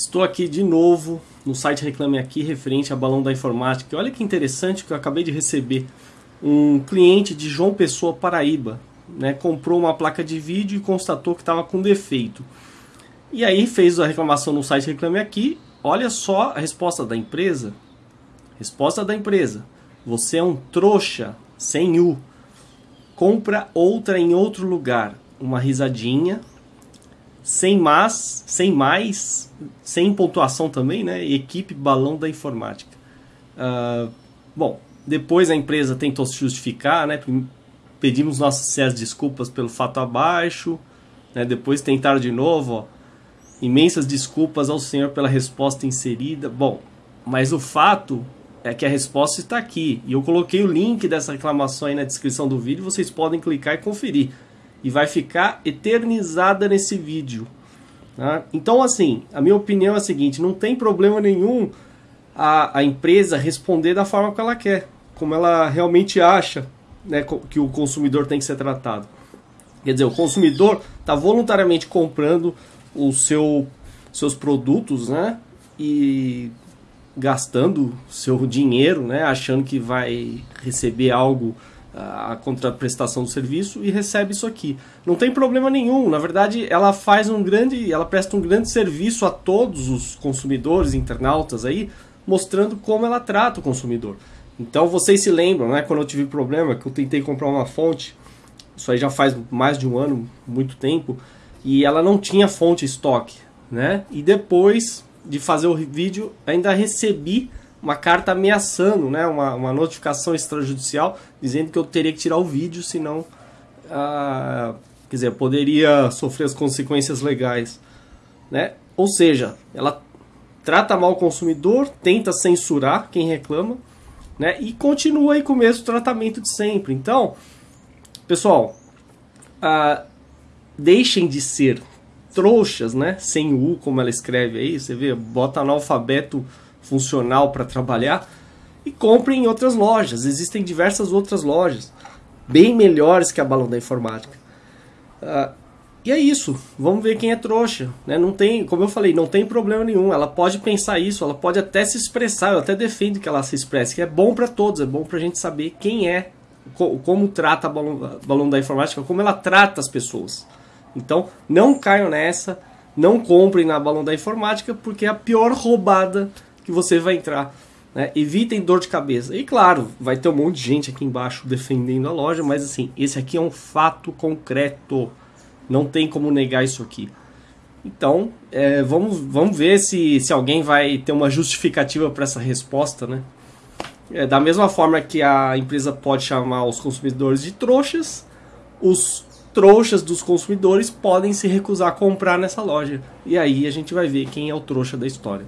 Estou aqui de novo no site Reclame Aqui, referente a balão da informática. Olha que interessante que eu acabei de receber. Um cliente de João Pessoa, Paraíba, né, comprou uma placa de vídeo e constatou que estava com defeito. E aí fez a reclamação no site Reclame Aqui. Olha só a resposta da empresa. Resposta da empresa. Você é um trouxa, sem U. Compra outra em outro lugar. Uma risadinha, sem mais, sem mais, sem pontuação também, né? Equipe Balão da Informática. Uh, bom, depois a empresa tentou se justificar, né? Pedimos nossas sinceras desculpas pelo fato abaixo, né? Depois tentaram de novo, ó, imensas desculpas ao senhor pela resposta inserida. Bom, mas o fato é que a resposta está aqui. E eu coloquei o link dessa reclamação aí na descrição do vídeo, vocês podem clicar e conferir e vai ficar eternizada nesse vídeo. Tá? Então, assim, a minha opinião é a seguinte: não tem problema nenhum a, a empresa responder da forma que ela quer, como ela realmente acha né, que o consumidor tem que ser tratado. Quer dizer, o consumidor está voluntariamente comprando o seu, seus produtos, né? E gastando seu dinheiro, né? Achando que vai receber algo a contraprestação do serviço e recebe isso aqui. Não tem problema nenhum. Na verdade, ela faz um grande, ela presta um grande serviço a todos os consumidores, internautas aí, mostrando como ela trata o consumidor. Então vocês se lembram, né? Quando eu tive problema, que eu tentei comprar uma fonte, isso aí já faz mais de um ano, muito tempo, e ela não tinha fonte estoque, né? E depois de fazer o vídeo, ainda recebi uma carta ameaçando, né, uma, uma notificação extrajudicial dizendo que eu teria que tirar o vídeo, senão, ah, quer dizer, poderia sofrer as consequências legais, né? Ou seja, ela trata mal o consumidor, tenta censurar quem reclama, né? E continua aí com o mesmo tratamento de sempre. Então, pessoal, ah, deixem de ser trouxas, né? Sem U, como ela escreve aí, você vê, bota analfabeto funcional para trabalhar e compre em outras lojas. Existem diversas outras lojas bem melhores que a Balão da Informática. Uh, e é isso. Vamos ver quem é trouxa. Né? Não tem, como eu falei, não tem problema nenhum. Ela pode pensar isso, ela pode até se expressar. Eu até defendo que ela se expresse, que é bom para todos. É bom para a gente saber quem é, como trata a balão, balão da informática, como ela trata as pessoas. Então, não caiam nessa. Não comprem na balão da informática, porque é a pior roubada que você vai entrar. Né? Evitem dor de cabeça. E claro, vai ter um monte de gente aqui embaixo defendendo a loja, mas assim, esse aqui é um fato concreto. Não tem como negar isso aqui. Então, é, vamos, vamos ver se, se alguém vai ter uma justificativa para essa resposta, né? É, da mesma forma que a empresa pode chamar os consumidores de trouxas, os trouxas dos consumidores podem se recusar a comprar nessa loja. E aí a gente vai ver quem é o trouxa da história.